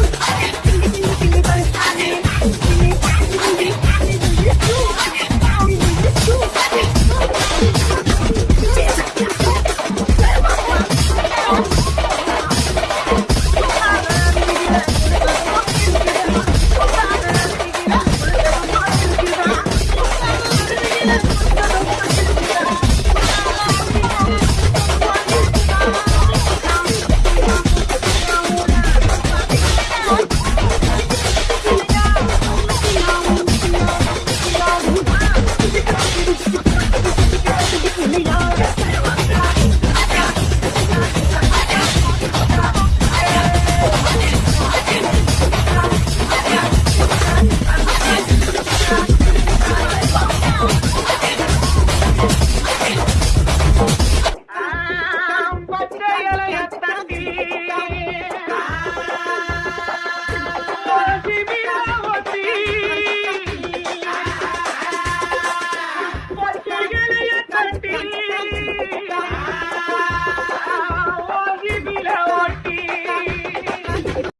Oh! I to